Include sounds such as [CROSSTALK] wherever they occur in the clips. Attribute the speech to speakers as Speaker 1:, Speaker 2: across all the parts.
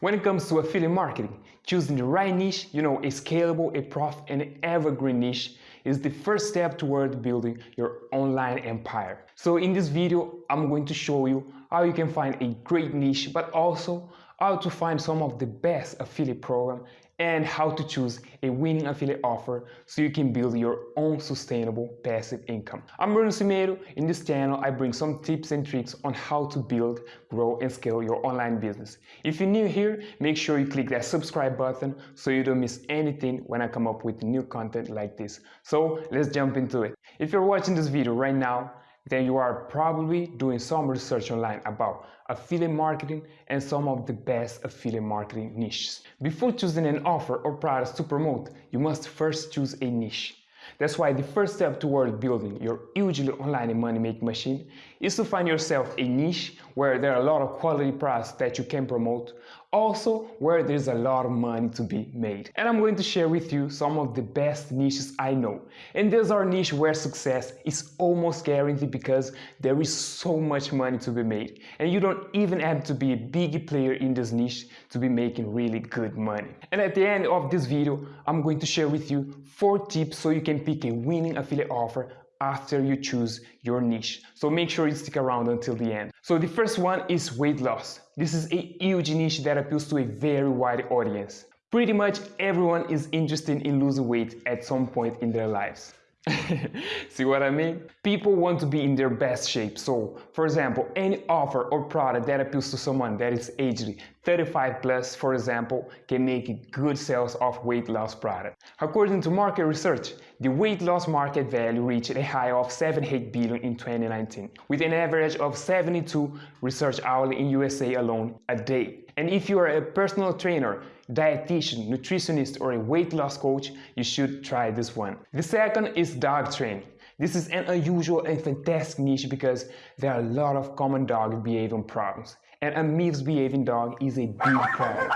Speaker 1: When it comes to affiliate marketing, choosing the right niche, you know, a scalable, a profit, and evergreen niche is the first step toward building your online empire. So in this video, I'm going to show you how you can find a great niche, but also how to find some of the best affiliate program and how to choose a winning affiliate offer so you can build your own sustainable passive income. I'm Bruno Cimeiro. In this channel, I bring some tips and tricks on how to build, grow, and scale your online business. If you're new here, make sure you click that subscribe button so you don't miss anything when I come up with new content like this. So let's jump into it. If you're watching this video right now, then you are probably doing some research online about affiliate marketing and some of the best affiliate marketing niches. Before choosing an offer or products to promote, you must first choose a niche. That's why the first step toward building your hugely online money making machine is to find yourself a niche where there are a lot of quality products that you can promote, also where there's a lot of money to be made. And I'm going to share with you some of the best niches I know. And these are niche where success is almost guaranteed because there is so much money to be made. And you don't even have to be a big player in this niche to be making really good money. And at the end of this video, I'm going to share with you four tips so you can pick a winning affiliate offer after you choose your niche. So make sure you stick around until the end. So the first one is weight loss. This is a huge niche that appeals to a very wide audience. Pretty much everyone is interested in losing weight at some point in their lives. [LAUGHS] See what I mean? People want to be in their best shape. So, for example, any offer or product that appeals to someone that is aged 35 plus, for example, can make good sales of weight loss product. According to market research, the weight loss market value reached a high of 78 billion in 2019, with an average of 72 research hourly in USA alone a day. And if you are a personal trainer, dietitian, nutritionist, or a weight loss coach, you should try this one. The second is dog training. This is an unusual and fantastic niche because there are a lot of common dog behavior problems. And a misbehaving dog is a big problem.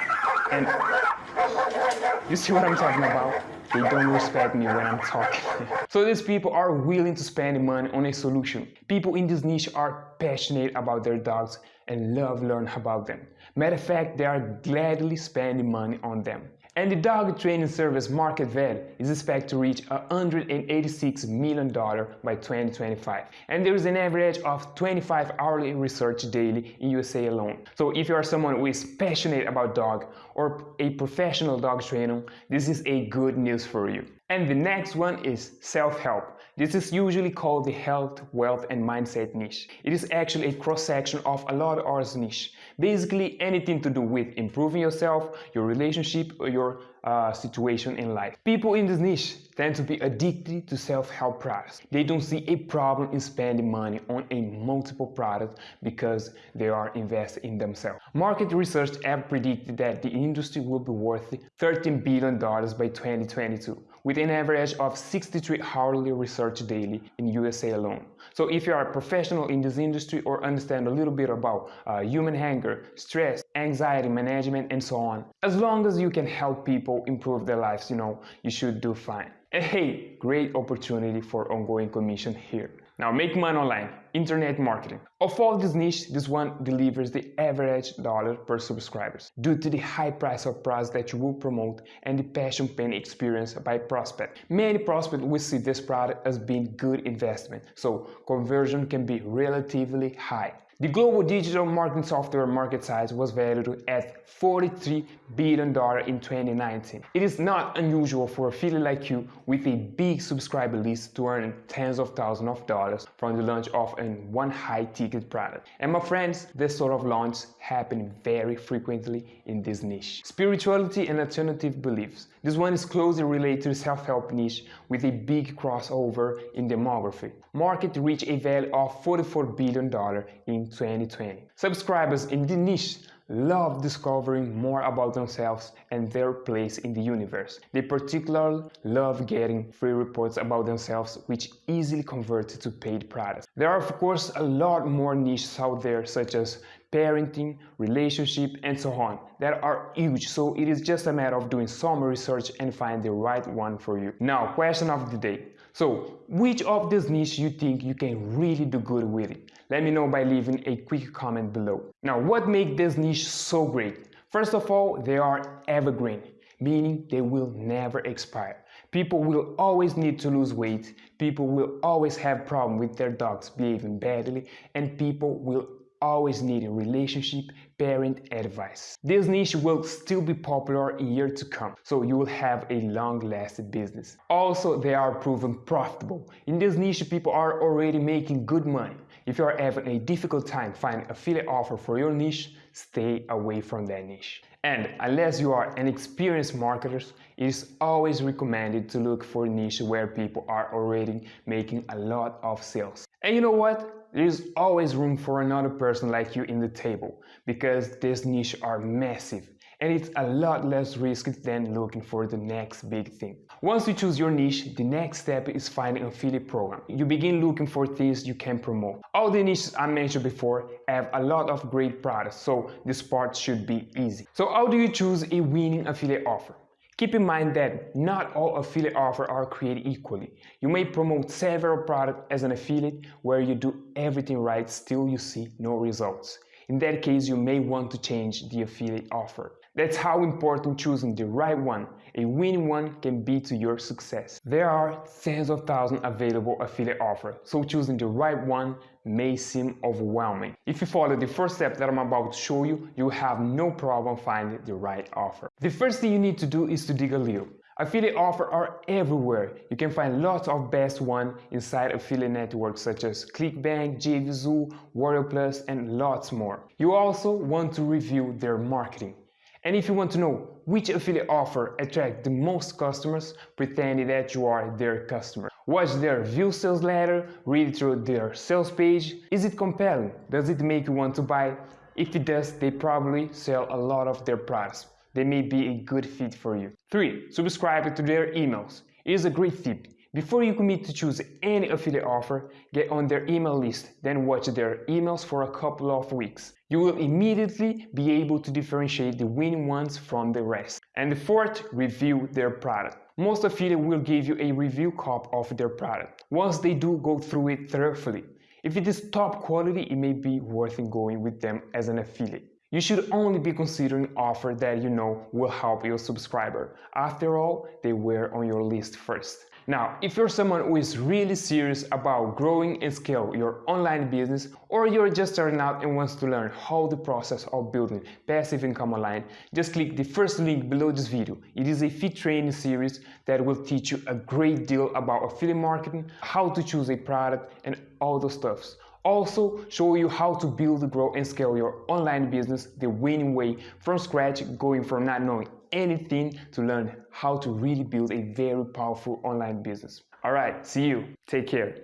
Speaker 1: And you see what I'm talking about? They don't respect me when I'm talking. [LAUGHS] so these people are willing to spend money on a solution. People in this niche are passionate about their dogs and love learn about them. Matter of fact, they are gladly spending money on them. And the dog training service market value is expected to reach $186 million by 2025. And there is an average of 25 hourly research daily in USA alone. So if you are someone who is passionate about dog or a professional dog trainer, this is a good news for you. And the next one is self-help. This is usually called the health, wealth and mindset niche. It is actually a cross-section of a lot of others niche. Basically anything to do with improving yourself, your relationship or your uh, situation in life. People in this niche tend to be addicted to self-help products. They don't see a problem in spending money on a multiple product because they are invested in themselves. Market research have predicted that the industry will be worth $13 billion by 2022 with an average of 63 hourly research daily in USA alone. So if you are a professional in this industry or understand a little bit about uh, human anger, stress, anxiety management and so on, as long as you can help people improve their lives, you know, you should do fine. And hey, great opportunity for ongoing commission here. Now make money online, internet marketing. Of all these niches, this one delivers the average dollar per subscribers due to the high price of products that you will promote and the passion pain experience by prospect. Many prospects will see this product as being good investment, so conversion can be relatively high. The global digital marketing software market size was valued at $43 billion in 2019. It is not unusual for a affiliate like you with a big subscriber list to earn tens of thousands of dollars from the launch of an one high ticket product. And my friends, this sort of launch happen very frequently in this niche. Spirituality and alternative beliefs. This one is closely related to the self-help niche with a big crossover in demography. Market reached a value of $44 billion in 2020. Subscribers in the niche love discovering more about themselves and their place in the universe. They particularly love getting free reports about themselves which easily convert to paid products. There are of course a lot more niches out there such as parenting, relationship and so on that are huge so it is just a matter of doing some research and find the right one for you. Now question of the day. So which of these niches you think you can really do good with it? Let me know by leaving a quick comment below. Now what makes this niche so great? First of all, they are evergreen, meaning they will never expire. People will always need to lose weight, people will always have problems with their dogs behaving badly, and people will always need a relationship parent advice. This niche will still be popular in years to come, so you will have a long-lasting business. Also, they are proven profitable. In this niche, people are already making good money. If you are having a difficult time finding affiliate offer for your niche, stay away from that niche. And unless you are an experienced marketer, it is always recommended to look for niche where people are already making a lot of sales. And you know what? There is always room for another person like you in the table because these niches are massive and it's a lot less risky than looking for the next big thing. Once you choose your niche, the next step is finding an affiliate program. You begin looking for things you can promote. All the niches I mentioned before have a lot of great products, so this part should be easy. So how do you choose a winning affiliate offer? Keep in mind that not all affiliate offers are created equally. You may promote several products as an affiliate where you do everything right, still you see no results. In that case, you may want to change the affiliate offer. That's how important choosing the right one, a winning one, can be to your success. There are tens of thousands available affiliate offers, so choosing the right one may seem overwhelming. If you follow the first step that I'm about to show you, you have no problem finding the right offer. The first thing you need to do is to dig a little. Affiliate offers are everywhere. You can find lots of best ones inside affiliate networks such as ClickBank, JVZoo, Warrior Plus, and lots more. You also want to review their marketing. And if you want to know which affiliate offer attract the most customers, pretend that you are their customer. Watch their view sales letter, read through their sales page. Is it compelling? Does it make you want to buy? If it does, they probably sell a lot of their products. They may be a good fit for you. 3. Subscribe to their emails. It is a great tip. Before you commit to choose any affiliate offer, get on their email list, then watch their emails for a couple of weeks. You will immediately be able to differentiate the winning ones from the rest. And the fourth, review their product. Most affiliates will give you a review copy of their product. Once they do, go through it thoroughly. If it is top quality, it may be worth going with them as an affiliate. You should only be considering offer that you know will help your subscriber. After all, they were on your list first. Now, if you're someone who is really serious about growing and scale your online business, or you're just starting out and wants to learn how the process of building passive income online, just click the first link below this video. It is a free training series that will teach you a great deal about affiliate marketing, how to choose a product, and all those stuffs also show you how to build, grow and scale your online business the winning way from scratch going from not knowing anything to learn how to really build a very powerful online business. All right, see you. Take care.